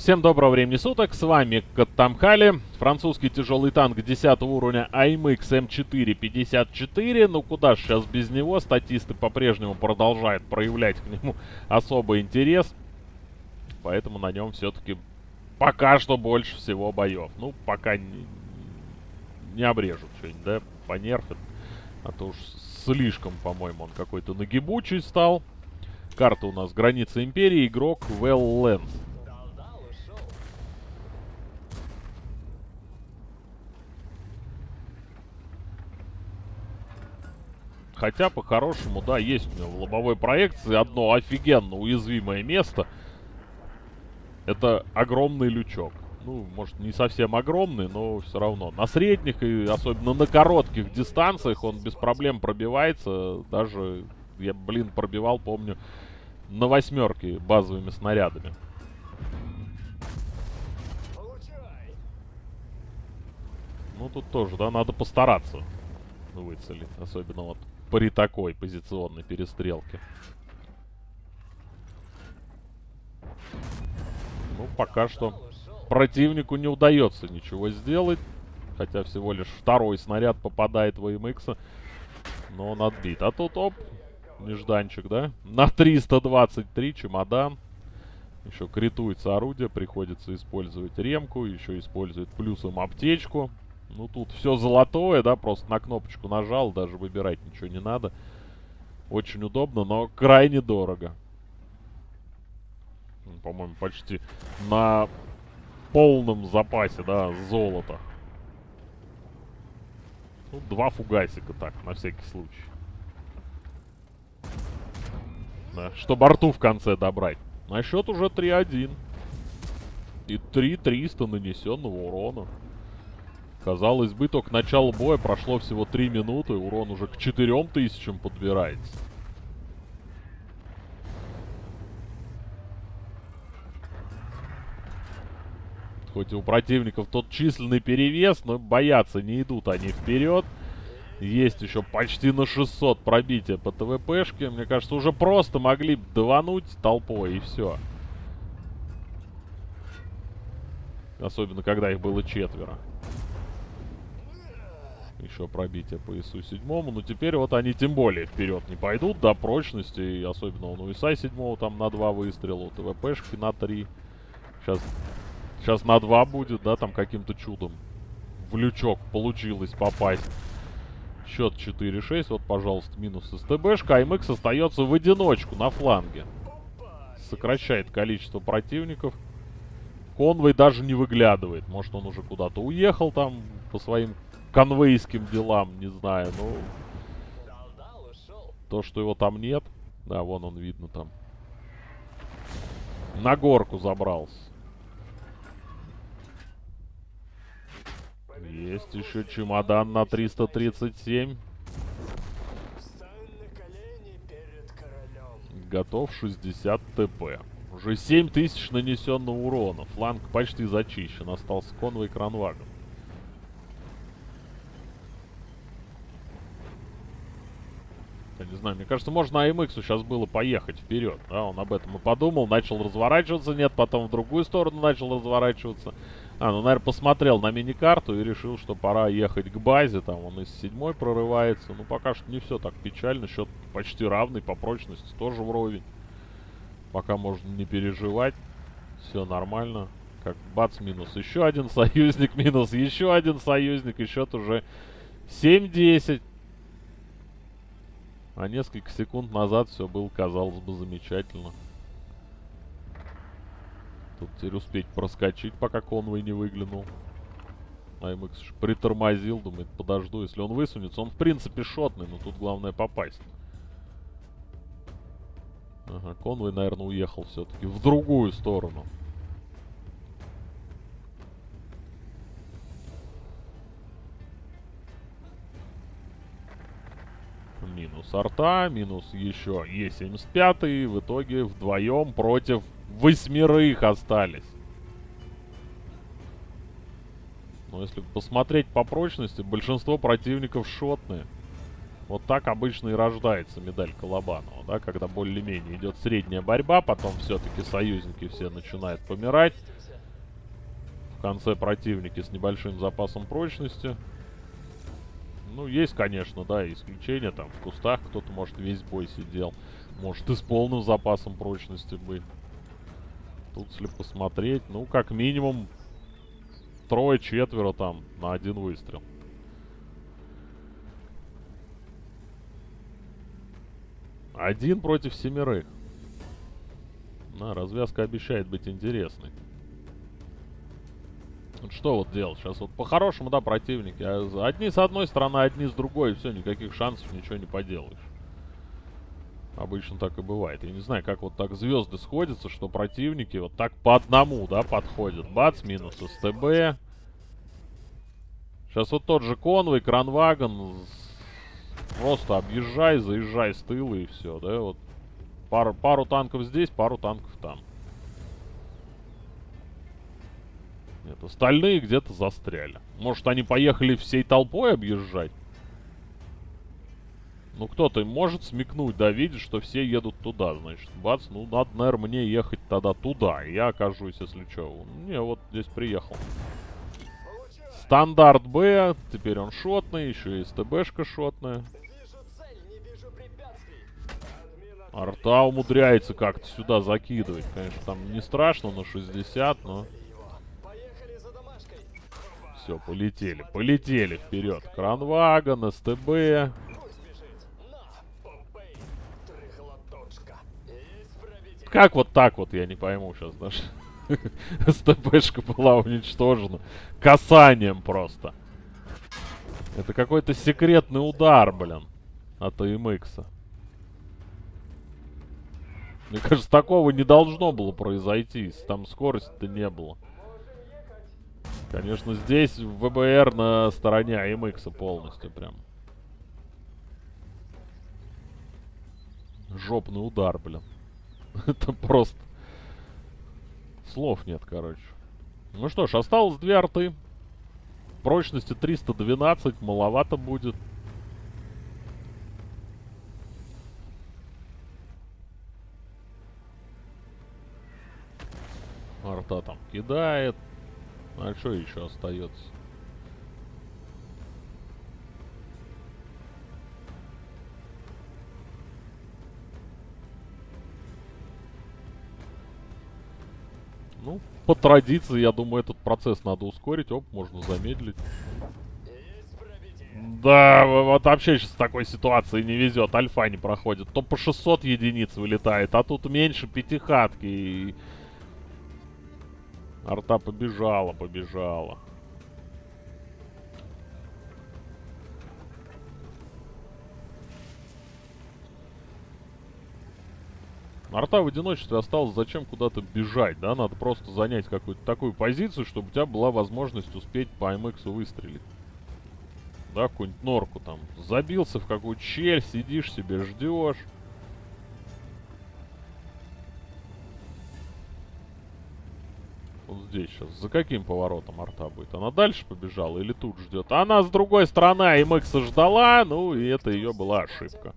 Всем доброго времени суток, с вами Каттамхали, французский тяжелый танк 10 уровня AMX M454, ну куда ж сейчас без него, статисты по-прежнему продолжают проявлять к нему особый интерес, поэтому на нем все-таки пока что больше всего боев. Ну, пока не, не обрежут что-нибудь, да, понерфят, а то уж слишком, по-моему, он какой-то нагибучий стал. Карта у нас граница империи, игрок Well Lens. Хотя, по-хорошему, да, есть у него в лобовой проекции одно офигенно уязвимое место. Это огромный лючок. Ну, может, не совсем огромный, но все равно. На средних и особенно на коротких дистанциях он без проблем пробивается. Даже, я, блин, пробивал, помню, на восьмерке базовыми снарядами. Ну, тут тоже, да, надо постараться выцелить. Особенно вот при такой позиционной перестрелке. Ну, пока что противнику не удается ничего сделать. Хотя всего лишь второй снаряд попадает в AMX. Но он отбит. А тут, оп, нежданчик, да? На 323 чемодан. Еще критуется орудие, приходится использовать ремку. Еще использует плюсом аптечку. Ну, тут все золотое, да, просто на кнопочку нажал, даже выбирать ничего не надо. Очень удобно, но крайне дорого. Ну, по-моему, почти на полном запасе, да, золота. Ну, два фугасика так, на всякий случай. Да, чтобы арту в конце добрать. На счет уже 3-1. И 3-300 нанесенного урона. Казалось бы, только начало боя прошло всего 3 минуты, урон уже к 4000 подбирается. Хоть и у противников тот численный перевес, но бояться не идут они вперед. Есть еще почти на 600 пробития по ТВПшке. Мне кажется, уже просто могли давануть толпой и все. Особенно, когда их было четверо. Еще пробитие по ИСу седьмому. Но теперь вот они тем более вперед не пойдут до прочности. И особенно он у ИСа седьмого там на два выстрела. У ТВПшки на три. Сейчас, сейчас на два будет, да, там каким-то чудом. В лючок получилось попасть. Счет 4-6. Вот, пожалуйста, минус СТБшка. АМХ остается в одиночку на фланге. Сокращает количество противников. Конвой даже не выглядывает. Может, он уже куда-то уехал там по своим конвейским делам, не знаю, ну... То, что его там нет. Да, вон он видно там. На горку забрался. Есть еще чемодан на 337. Готов 60 ТП. Уже 7000 нанесенного урона. Фланг почти зачищен. Остался конвой кранвагон. Я не знаю, мне кажется, можно АМХ сейчас было поехать вперед. Да, он об этом и подумал, начал разворачиваться. Нет, потом в другую сторону начал разворачиваться. А, ну, наверное, посмотрел на мини-карту и решил, что пора ехать к базе. Там он из седьмой прорывается. Ну, пока что не все так печально. Счет почти равный по прочности, тоже вровень. Пока можно не переживать. Все нормально. Как бац, минус еще один союзник, минус еще один союзник. И счет уже 7-10. А несколько секунд назад все было, казалось бы, замечательно. Тут теперь успеть проскочить, пока конвой не выглянул. АМХ притормозил, думает, подожду. Если он высунется, он в принципе шотный, но тут главное попасть. Ага, конвой, наверное, уехал все-таки в другую сторону. Минус арта, минус еще Е75. В итоге вдвоем против восьмерых остались. Но если посмотреть по прочности, большинство противников шотные. Вот так обычно и рождается медаль Колобанова, да, когда более-менее идет средняя борьба, потом все-таки союзники все начинают помирать. В конце противники с небольшим запасом прочности. Ну, есть, конечно, да, исключения, там, в кустах кто-то, может, весь бой сидел. Может, и с полным запасом прочности быть. Тут, если посмотреть, ну, как минимум, трое-четверо там на один выстрел. Один против семерых. На, развязка обещает быть интересной. Вот что вот делать? Сейчас вот по-хорошему, да, противники. Одни с одной стороны, одни с другой. Все, никаких шансов, ничего не поделаешь. Обычно так и бывает. Я не знаю, как вот так звезды сходятся, что противники вот так по одному, да, подходят. Бац, минус СТБ. Сейчас вот тот же конвой, кранвагон. Просто объезжай, заезжай с тыла и все, да, вот. Пару, пару танков здесь, пару танков там. Нет, остальные где-то застряли. Может, они поехали всей толпой объезжать? Ну, кто-то может смекнуть, да, видит, что все едут туда, значит. Бац, ну, надо, наверное, мне ехать тогда туда. Я окажусь, если что. Не, вот здесь приехал. Стандарт Б, теперь он шотный, еще и СТБшка шотная. Арта умудряется как-то сюда закидывать. Конечно, там не страшно на 60, но... Все, полетели, полетели вперед. Кранвагон, СТБ. Как вот так вот, я не пойму сейчас даже. СТПшка была уничтожена. Касанием просто. Это какой-то секретный удар, блин. От АМХ. Мне кажется, такого не должно было произойти. Там скорости-то не было. Конечно, здесь ВБР на стороне АМХ полностью прям. Жопный удар, блин. Это просто... Слов нет, короче. Ну что ж, осталось две арты. Прочности 312, маловато будет. Арта там кидает. А что еще остается? Ну, по традиции, я думаю, этот процесс надо ускорить. Оп, можно замедлить. Да, вот вообще сейчас в такой ситуации не везет. Альфа не проходит. То по 600 единиц вылетает, а тут меньше пятихатки. И... Арта побежала, побежала. Арта в одиночестве осталось зачем куда-то бежать, да? Надо просто занять какую-то такую позицию, чтобы у тебя была возможность успеть по МХ выстрелить. Да, какую-нибудь норку там. Забился в какую-то щель, сидишь себе, ждешь. Вот здесь сейчас. За каким поворотом арта будет? Она дальше побежала или тут ждет? Она с другой стороны МХ ждала, ну и это ее была ошибка.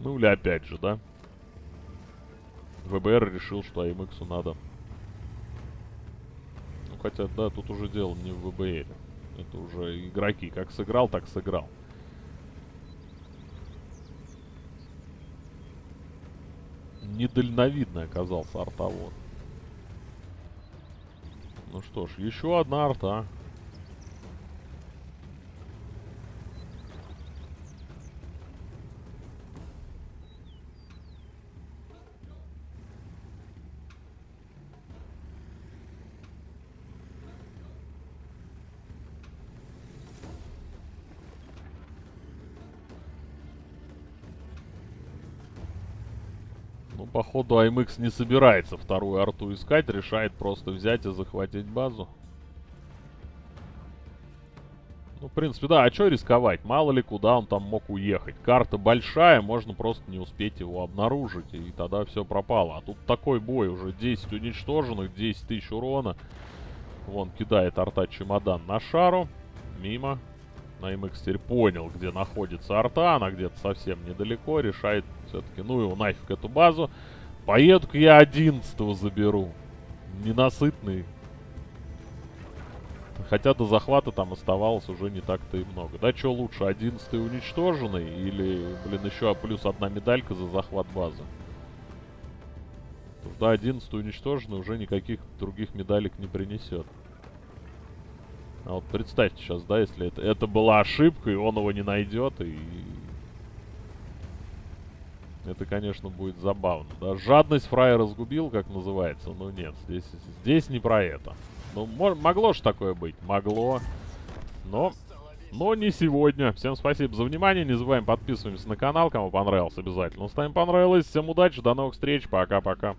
Ну или опять же, да? ВБР решил, что АМХу надо. Ну хотя, да, тут уже дело не в ВБР. Это уже игроки. Как сыграл, так сыграл. Недальновидный оказался артовод. Ну что ж, еще одна арта. Походу, АМХ не собирается вторую арту искать, решает просто взять и захватить базу. Ну, в принципе, да, а что рисковать? Мало ли, куда он там мог уехать. Карта большая, можно просто не успеть его обнаружить, и тогда все пропало. А тут такой бой, уже 10 уничтоженных, 10 тысяч урона. Вон, кидает арта чемодан на шару. Мимо. На MX теперь понял, где находится арта, она где-то совсем недалеко, решает все-таки, ну его нафиг эту базу. Поеду-ка я 11 заберу. Ненасытный. Хотя до захвата там оставалось уже не так-то и много. Да, что лучше, 11 уничтоженный или, блин, еще плюс одна медалька за захват базы? Потому что 11 уничтоженный уже никаких других медалек не принесет. А вот представьте сейчас, да, если это, это была ошибка, и он его не найдет, и... Это, конечно, будет забавно. Да? Жадность фрая разгубил, как называется. Но нет, здесь, здесь не про это. Ну, могло же такое быть. Могло. Но... Но не сегодня. Всем спасибо за внимание. Не забываем подписываемся на канал. Кому понравилось, обязательно ставим понравилось. Всем удачи, до новых встреч. Пока-пока.